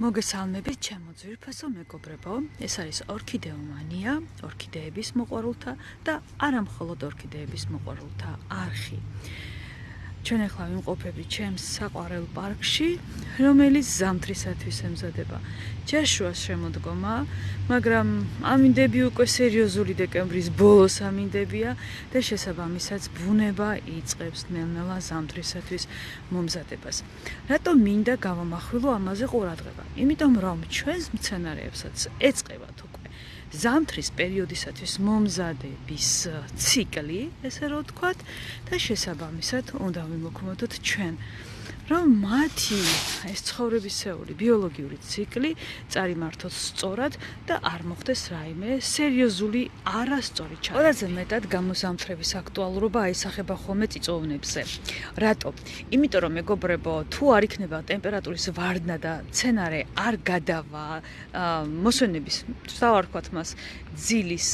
მოგესალმებით ჩემო ძვირფასო მეგობრებო. ეს არის ორქიდეომანია, ორქიდეების მოყვარულთა და არა მხოლოდ ორქიდეების მოყვარულთა არხი. ჩვენ ახლა ვიმყოფები ჩემს საყვარელ პარკში, რომელიც ზამთრისათვის ემზადება. ჯაშუას შემოდგომა, მაგრამ ამინდები უკვე სერიოზული დეკემბრის ბოლოს ამინდებია და შესაბამისად ბუნება იწყებს ნელ-ნელა ზამთრისათვის მომზადებას. რატომ მინდა გავამახვილო ამაზე ყურადღება? იმიტომ რომ ჩვენს მცენარეებსაც ეწება თუ ზამთრის პერიოდისათვის მომზადების ციკლი, ესე რომ ვთქვათ, და შესაბამისად უნდა ვიმოქმედოთ ჩვენ რომ მათი ეს ცხოვრებისეული ბიოლოგიური ციკლი წარიმართოს სწორად და არ მოხდეს რაიმე სერიოზული არასწორი ჩარევა. ყველაზე მეტად გამოსამთრების აქტუალურობა აისახება ხოლმე წიწოვნებზე. რატო? იმიტომ რომ მეგობრებო, თუ არ იქნება ტემპერატურის ვარდნა და სცენარე არ გადავა მოსვენების, დავარქვათ მას ძილის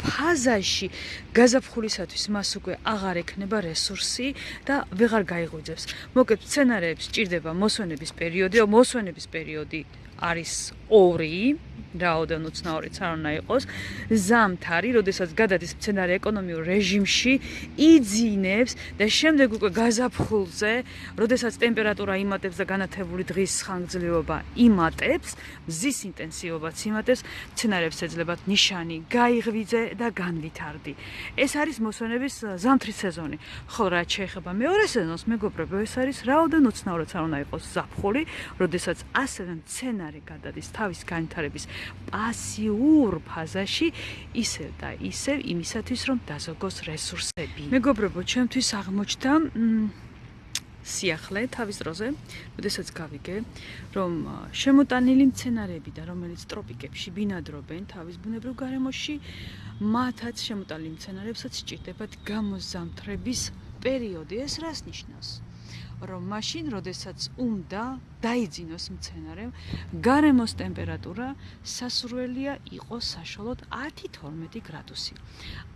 ფაზაში გაზაფხულისათვის მას უკვე აღარ ექნება რესურსი და ვეღარ გაიღვიძებს. მოკეთ სცენარეებს სჭირდება მოსვენების პერიოდი, მოსვენების პერიოდი არის 2 რაოდენ უცნაურიც არ უნდა იყოს ზამთარი, როდესაც გადადის მცენარე ეკონომიურ რეჟიმში, იძინებს და შემდეგ უკვე გაზაფხულზე, როდესაც ტემპერატურა იმატებს და განათებული დღის ხანგრძლივობა იმატებს, მზის ინტენსივობაც იმატებს, მცენარებს ეძლებათ ნიშანი გაიღვიძე და განვითარდი. ეს არის მოსვენების ზამთრის სეზონი. ხო, რა შეიძლება მეორე სეზონს, მეგობრებო, ეს არის რაოდენ უცნაურიც არ უნდა იყოს ზაფხული, როდესაც ასევე მცენარე გადადის თავის განვითარების პასიურ ფაზაში ისევ და ისევ იმისათვის რომ დაზოგოს რესურსები. მეგობრებო, ჩემთვის აღმოჩნდა სიახლე თავის დროზე, როდესაც გავიგე, რომ შემოტანილი მცენარეები და რომელიც ტროპიკებში ბინადრობენ თავის ბუნებრივ გარემოში, მათაც შემოტანილი მცენარეებსაც სჭირდებათ გამოზამთრების პერიოდი. ეს რას ნიშნავს? რომ მაშინ, როდესაც უნდა დაიძინოს მცენარემ, გარემოს ტემპერატურა სასურველია იყოს საშუალოდ 10-12 გრადუსი.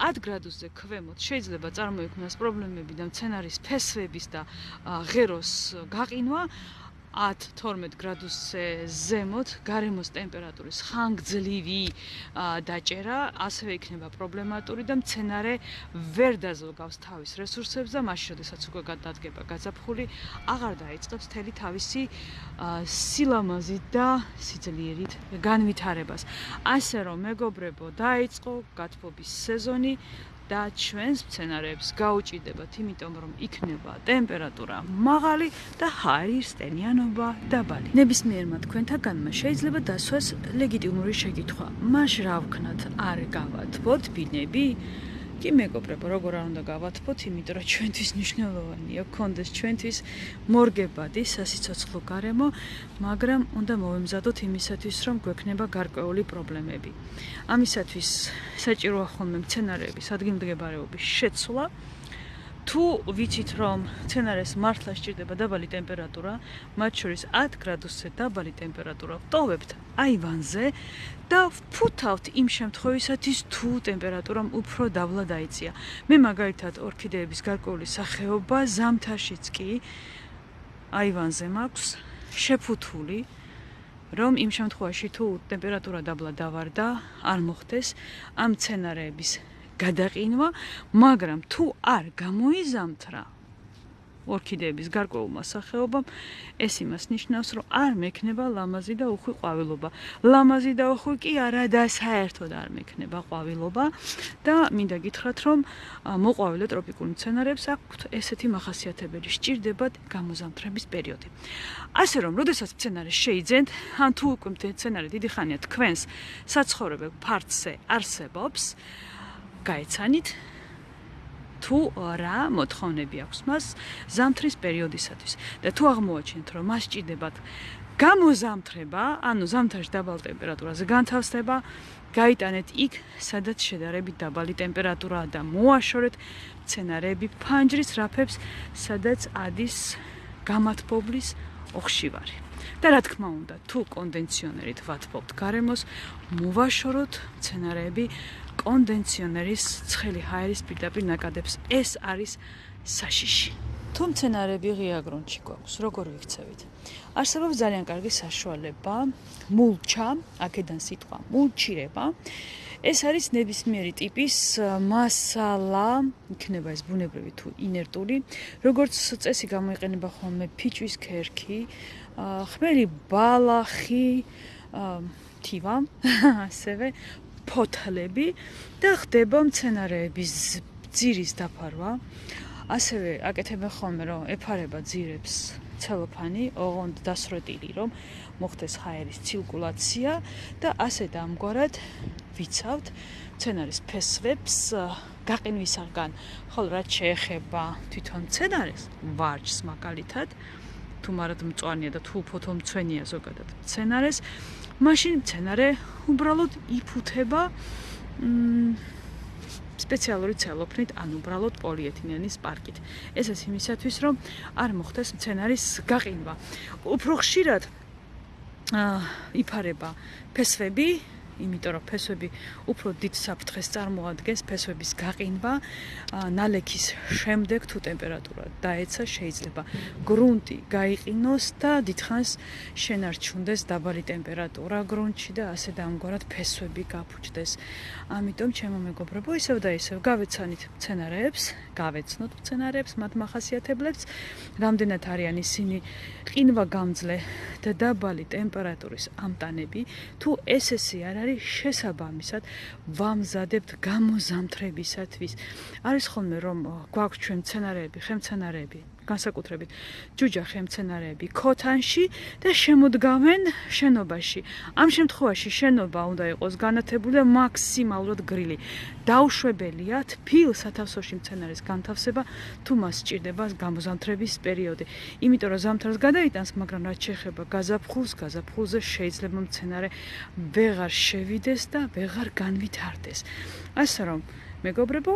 10 გრადუსზე ქვემოთ შეიძლება წარმოიქმნას პრობლემები და მცენარის ფესვების და ღეროს გაყინვა. 10-12 გრადუსზე ზემოთ გარემოს ტემპერატურის ხანგრძლივი დაჭერა. ასევე იქნება პრობლემატური და მცენარე ვერ დაზოგავს თავის რესურსებს და მაშინ, როდესაც უკვე გადადგება გაზაფხული, აღარ დაიწყებს თელი თავისი სილამაზით და სიძლიერით განვითარებას. ასე რომ, მეგობრებო, დაიწყო გათბობის სეზონი და ჩვენს სცენარებს გაუჭიდებათ, იმიტომ რომ იქნება ტემპერატურა მაღალი და ჰაერის ტენიანობა დაბალი. ნებისმიერმა თქვენთაგანმა შეიძლება დასვას ლეგიტიმური შეკითხვა: მაშ რა ვქნათ, არ გავათბოთ ბინები? კი მეგობრებო, როგორ არ უნდა გავათფოთ, იმიტომ რომ ჩვენთვის მნიშვნელოვანია გქონდეს ჩვენთვის მორგებადი სასიცოცხლო გარემო, მაგრამ უნდა მოვემზადოთ იმისათვის, რომ გვექნება გარკვეული პრობლემები. ამისათვის საჭიროა ხოლმე მცენარეების ადგილმდებარეობის შეცვლა. თუ ვიცით რომ სცენარეს მართლა სჭირდება დაბალი ტემპერატურა, მათ შორის 10 გრადუსზე დაბალი ტემპერატურა ვტოვებთ აივანზე და ვფუთავთ იმ შემთხვევისათვის თუ ტემპერატურამ უფრო დაბლა დაიწია. მე მაგალითად ორქიდეების გარკვეული სახეობა ზამთარშიც კი აივანზე მაქვს შეფუთული რომ იმ შემთხვევაში თუ ტემპერატურა დაბლა დავარდა, არ მოხდეს ამ სცენარეების გადაყინვა, მაგრამ თუ არ გამოიზამთრა ორქიდეების გარკვეულმა სახეობამ, ეს იმას ნიშნავს, რომ არ მექნება ლამაზი და უხვი ყვავილობა. ლამაზი და უხვი კი არა და საერთოდ არ მექნება ყვავილობა და მინდა გითხრათ, რომ მოყვავილე ტროპიკული მცენარეებს აქვთ ესეთი მახასიათებელი, სჭირდებათ გამოზამთრების პერიოდი. ასე რომ, როდესაც მცენარე შეიძენთ, ან თუ უკვე მცენარე დიდი ხანია თქვენს საცხოვრებელ ფარცზე არსებობს, გაეცანით თუ რა მოთხოვნები აქვს მას ზამთრის პერიოდისათვის და თუ აღმოაჩინეთ რომ მას ჭირდებათ გამოზამთრება, ანუ ზამთარში დაბალ ტემპერატურაზე განთავსება, გაიტანეთ იქ, სადაც შედარებით დაბალი ტემპერატურაა და მოაშორეთ სცენარები ფანჯრის რაფებს, სადაც ადის გამათბობლის ოხშივარი. და რა თქმა უნდა, თუ კონდენსიონერით ვათბობთ გარემოს, მოვაშოროთ სცენარები კონდენსიონერის ცხელი ჰაერის პირდაპირ ნაკადებს. ეს არის საშიში. თუ მცენარები ღია გრუნტში გვაქვს, როგორ ვიქცევით? არსებობს ძალიან კარგი საშუალება, მულჩა, აქედან სიტყვა მულჩირება. ეს არის ნებისმიერი ტიპის მასალა, იქნება ეს ბუნებრივი თუ ინერტული, როგორც წესი გამოიყენება ხოლმე ფიჭვის ქერქი, ხმელი ბალახი, თივა, ასევე ფოთლები და ხდება მცენარეების ძირის დაფარვა. ასევე აკეთებენ ხოლმე რომ ეფარება ძირებს ცელოფანი, ოღონდ დასროტილი რომ მოხდეს ჰაერის ცირკულაცია და ასე დამგვარად ვიცავთ მცენარის ფესვებს გაყინვისაგან. ხოლო რაც შეეხება თვითონ მცენარეს, ვარჯს მაგალითად, თუ მარად მწვანეა და თუ ფოთომცვენია ზოგადად მცენარეს, მაშინ მცენარე უბრალოდ იფუთება სპეციალური ცელოფნით, ან უბრალოდ პოლიეთილენის პარკით. ესეც იმისათვის, რომ არ მოხდეს მცენარის გაყინვა. უფრო ხშირად აა იფარება ფესვები, იმიტომ რომ ფესვები უფრო დიდ საფრთხეს წარმოადგენს ფესვების გაყინვა ნალექის შემდეგ თუ ტემპერატურა დაეცა შეიძლება გრუნტი გაიყინოს და დიდხანს შენარჩუნდეს დაბალი ტემპერატურა გრუნტში და ასე დამგვარად ფესვები გაფუჭდეს. ამიტომ ჩემო მეგობრებო ისევ და ისევ გავეცანით მცენარეებს გავეცნოთ მცენარეებს მათ מחასიათებლებს რამდენად არიან ისინი ყინვა გამძლე და დაბალი ტემპერატურის ამტანები? თუ ესესი არ არის შესაბამისად ვამზადებთ გამოზამთრებისათვის. არის ხოლმე რომ გვაქვს ჩვენ მცენარეები, ხემცენარეები, განსაკუთრებით ჯუჯახე მცენარეები ქოთანში და შემოდგავენ შენობაში. ამ შემთხვევაში შენობა უნდა იყოს განათებული და მაქსიმალურად გრილი. დაუშვებელია თფილ სათავსოში მცენარის განთავსება, თუ მას სჭირდება გამოზამთრების პერიოდი. იმიტომ რომ ზამთარს გადაიტანს, მაგრამ რაც შეეხება გაზაფხულს, გაზაფხულზე შეიძლება მცენარე ვეღარ შევიდეს და ვეღარ განვითარდეს. ასე რომ, მეგობრებო,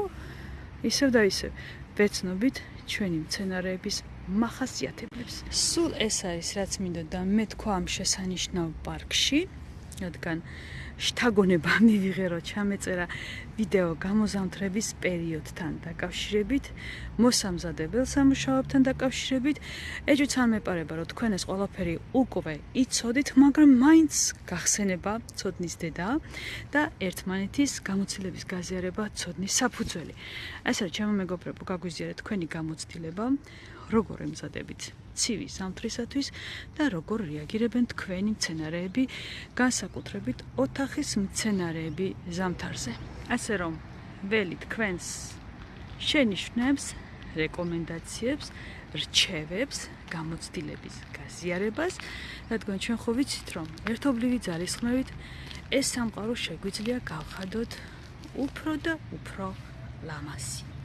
ისევ და ისევ ვეცნობით ჩვენი მცენარეების מחასიათებლებს. სულ ეს არის რაც მინდოდა მე თქვა ამ შესანიშნავ პარკში, რადგან შთაგონება მივიღე რომ ჩამეწერა ვიდეო გამოზამთრების პერიოდთან დაკავშირებით, მოსამზადებელ სამუშაოებთან დაკავშირებით. ეჯუც არ მეპარება რომ თქვენ ეს ყველაფერი უკვე იცოდით, მაგრამ მაინც გახსენება ცოდნის დედა და ერთმანეთის გამოცდილების გაზიარება ცოდნის საფუძველი. ასე რომ ჩემო მეგობრებო, გაგვიზიარეთ თქვენი გამოცდილება, როგორ ემზადებით ცივი სამთრისათვის და როგორ რეაგირებენ თქვენი მცენარეები, განსაკუთრებით ოთახის მცენარეები ზამთარზე. ასე რომ, ველი თქვენს შენიშვნებს, რეკომენდაციებს, რჩევებს, გამოცდილების გაზიარებას, რადგან ჩვენ ხო ვიცით, რომ ერთობლივი ძალისხმევით ეს სამყარო შეგვიძლია გავხადოთ უფრო და უფრო ლამაზი.